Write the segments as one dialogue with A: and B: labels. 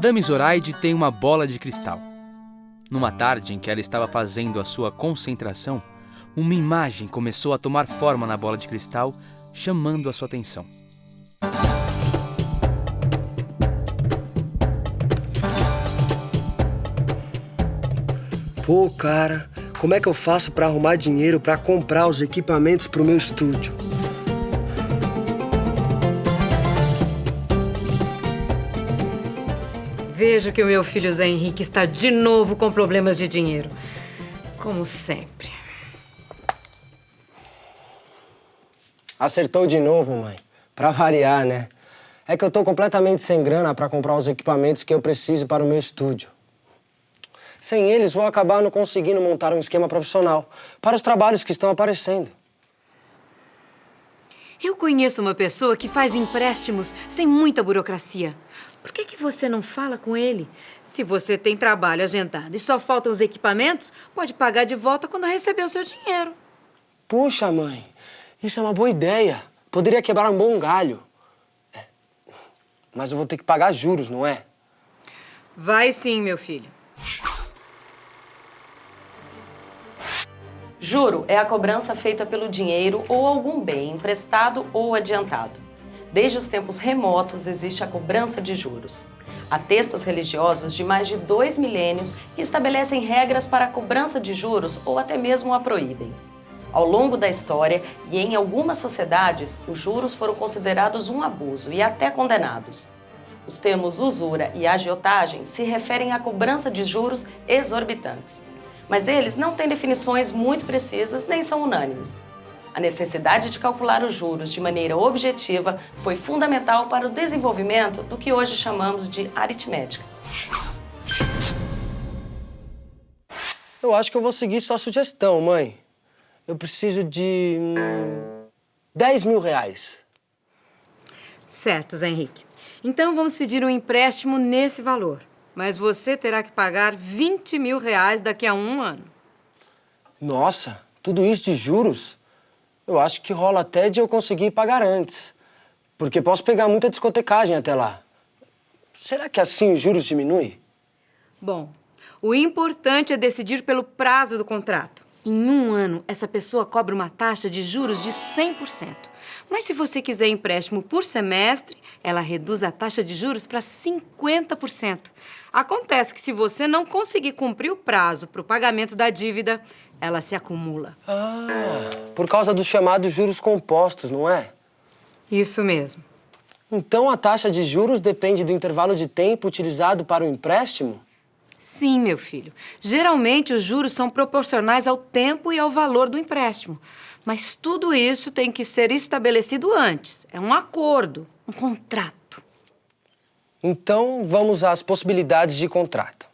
A: Madame Zoraide tem uma bola de cristal. Numa tarde em que ela estava fazendo a sua concentração, uma imagem começou a tomar forma na bola de cristal, chamando a sua atenção.
B: Pô, cara, como é que eu faço para arrumar dinheiro para comprar os equipamentos para o meu estúdio?
C: Vejo que o meu filho Zé Henrique está de novo com problemas de dinheiro. Como sempre.
B: Acertou de novo, mãe. Pra variar, né? É que eu tô completamente sem grana para comprar os equipamentos que eu preciso para o meu estúdio. Sem eles, vou acabar não conseguindo montar um esquema profissional para os trabalhos que estão aparecendo.
C: Eu conheço uma pessoa que faz empréstimos sem muita burocracia. Por que, que você não fala com ele? Se você tem trabalho agendado e só faltam os equipamentos, pode pagar de volta quando receber o seu dinheiro.
B: Puxa, mãe, isso é uma boa ideia. Poderia quebrar um bom galho. É, mas eu vou ter que pagar juros, não é?
C: Vai sim, meu filho.
D: Juro é a cobrança feita pelo dinheiro ou algum bem emprestado ou adiantado. Desde os tempos remotos existe a cobrança de juros. Há textos religiosos de mais de dois milênios que estabelecem regras para a cobrança de juros ou até mesmo a proíbem. Ao longo da história e em algumas sociedades, os juros foram considerados um abuso e até condenados. Os termos usura e agiotagem se referem à cobrança de juros exorbitantes mas eles não têm definições muito precisas nem são unânimes. A necessidade de calcular os juros de maneira objetiva foi fundamental para o desenvolvimento do que hoje chamamos de aritmética.
B: Eu acho que eu vou seguir sua sugestão, mãe. Eu preciso de... Hum, 10 mil reais.
C: Certo, Zé Henrique. Então vamos pedir um empréstimo nesse valor. Mas você terá que pagar 20 mil reais daqui a um ano.
B: Nossa, tudo isso de juros? Eu acho que rola até de eu conseguir pagar antes. Porque posso pegar muita discotecagem até lá. Será que assim os juros diminuem?
C: Bom, o importante é decidir pelo prazo do contrato. Em um ano, essa pessoa cobra uma taxa de juros de 100%. Mas se você quiser empréstimo por semestre, ela reduz a taxa de juros para 50%. Acontece que se você não conseguir cumprir o prazo para o pagamento da dívida, ela se acumula.
B: Ah, por causa dos chamados juros compostos, não é?
C: Isso mesmo.
B: Então a taxa de juros depende do intervalo de tempo utilizado para o empréstimo?
C: Sim, meu filho. Geralmente os juros são proporcionais ao tempo e ao valor do empréstimo. Mas tudo isso tem que ser estabelecido antes. É um acordo, um contrato.
B: Então, vamos às possibilidades de contrato.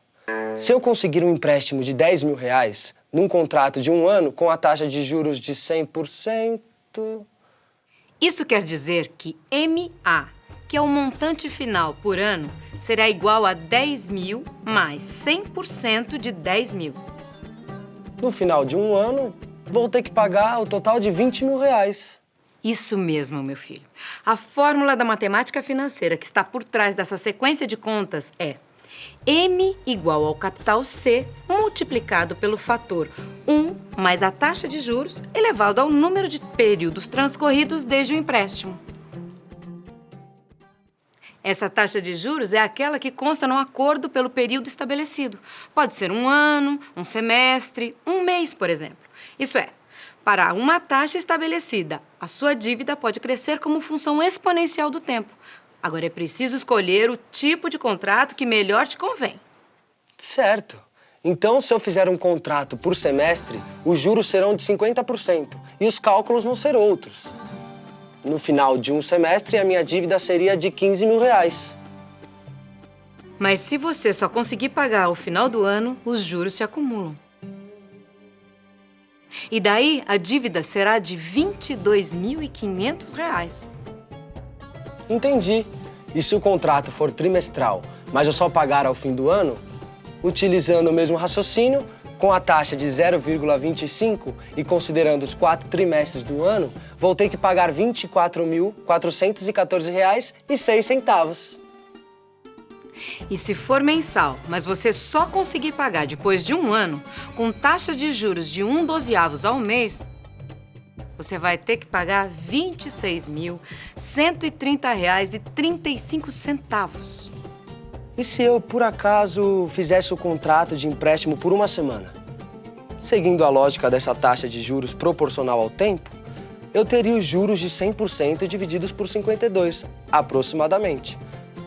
B: Se eu conseguir um empréstimo de 10 mil reais num contrato de um ano com a taxa de juros de 100%...
C: Isso quer dizer que MA, que é o montante final por ano, será igual a 10 mil mais 100% de 10 mil.
B: No final de um ano, vou ter que pagar o total de 20 mil reais.
C: Isso mesmo, meu filho. A fórmula da matemática financeira que está por trás dessa sequência de contas é M igual ao capital C multiplicado pelo fator 1 mais a taxa de juros elevado ao número de períodos transcorridos desde o empréstimo. Essa taxa de juros é aquela que consta no acordo pelo período estabelecido. Pode ser um ano, um semestre, um mês, por exemplo. Isso é, para uma taxa estabelecida, a sua dívida pode crescer como função exponencial do tempo. Agora é preciso escolher o tipo de contrato que melhor te convém.
B: Certo. Então, se eu fizer um contrato por semestre, os juros serão de 50% e os cálculos vão ser outros. No final de um semestre, a minha dívida seria de 15 mil reais.
C: Mas se você só conseguir pagar ao final do ano, os juros se acumulam. E daí a dívida será de R$ 22.500.
B: Entendi. E se o contrato for trimestral, mas eu só pagar ao fim do ano? Utilizando o mesmo raciocínio, com a taxa de 0,25 e considerando os quatro trimestres do ano, vou ter que pagar R$ 24.414,06.
C: E se for mensal, mas você só conseguir pagar depois de um ano, com taxa de juros de um dozeavos ao mês, você vai ter que pagar R$ 26.130,35.
B: E se eu, por acaso, fizesse o contrato de empréstimo por uma semana? Seguindo a lógica dessa taxa de juros proporcional ao tempo, eu teria os juros de 100% divididos por 52, aproximadamente.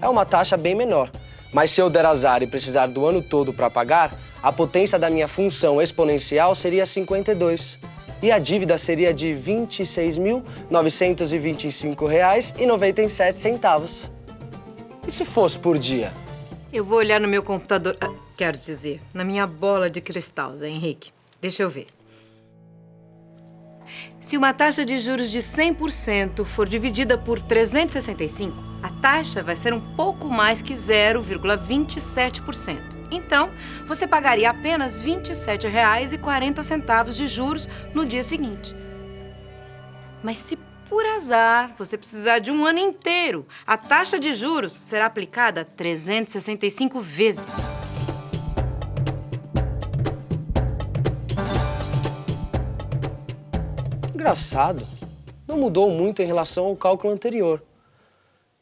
B: É uma taxa bem menor, mas se eu der azar e precisar do ano todo para pagar, a potência da minha função exponencial seria 52 e a dívida seria de R$ 26.925,97. E se fosse por dia?
C: Eu vou olhar no meu computador, ah, quero dizer, na minha bola de cristal, Zé Henrique. Deixa eu ver. Se uma taxa de juros de 100% for dividida por 365, a taxa vai ser um pouco mais que 0,27%. Então, você pagaria apenas R$ 27,40 de juros no dia seguinte. Mas se por azar você precisar de um ano inteiro, a taxa de juros será aplicada 365 vezes.
B: Engraçado. Não mudou muito em relação ao cálculo anterior.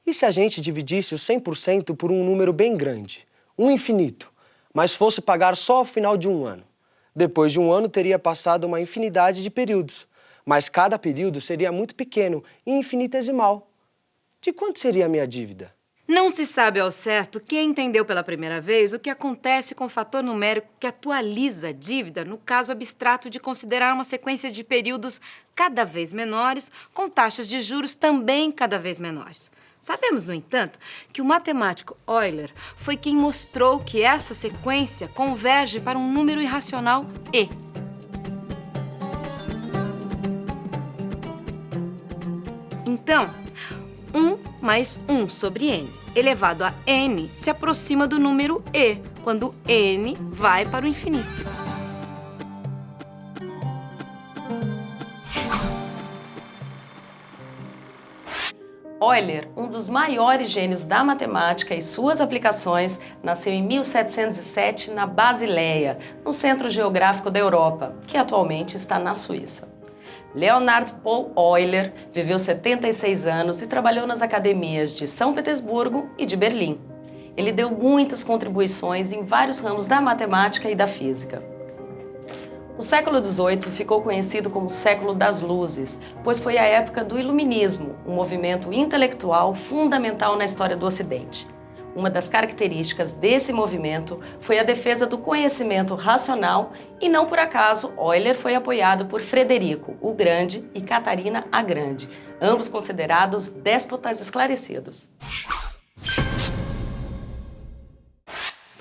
B: E se a gente dividisse o 100% por um número bem grande, um infinito, mas fosse pagar só ao final de um ano? Depois de um ano teria passado uma infinidade de períodos, mas cada período seria muito pequeno e infinitesimal. De quanto seria a minha dívida?
C: Não se sabe ao certo quem entendeu pela primeira vez o que acontece com o fator numérico que atualiza a dívida no caso abstrato de considerar uma sequência de períodos cada vez menores, com taxas de juros também cada vez menores. Sabemos, no entanto, que o matemático Euler foi quem mostrou que essa sequência converge para um número irracional e. Então, 1 mais 1 sobre n elevado a n se aproxima do número e, quando n vai para o infinito.
D: Euler, um dos maiores gênios da matemática e suas aplicações, nasceu em 1707 na Basileia, no centro geográfico da Europa, que atualmente está na Suíça. Leonard Paul Euler viveu 76 anos e trabalhou nas academias de São Petersburgo e de Berlim. Ele deu muitas contribuições em vários ramos da matemática e da física. O século XVIII ficou conhecido como século das luzes, pois foi a época do Iluminismo, um movimento intelectual fundamental na história do Ocidente. Uma das características desse movimento foi a defesa do conhecimento racional e não por acaso Euler foi apoiado por Frederico o Grande e Catarina a Grande, ambos considerados déspotas esclarecidos.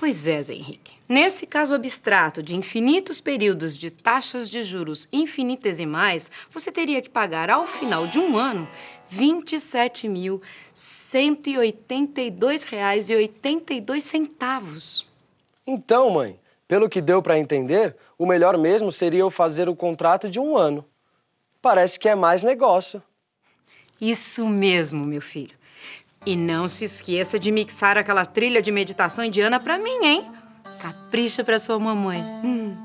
C: Pois é, Zé Henrique. Nesse caso abstrato de infinitos períodos de taxas de juros infinitesimais, você teria que pagar ao final de um ano R$ 27.182,82.
B: Então, mãe, pelo que deu para entender, o melhor mesmo seria eu fazer o contrato de um ano. Parece que é mais negócio.
C: Isso mesmo, meu filho. E não se esqueça de mixar aquela trilha de meditação indiana para mim, hein? Capricha para sua mamãe. Hum.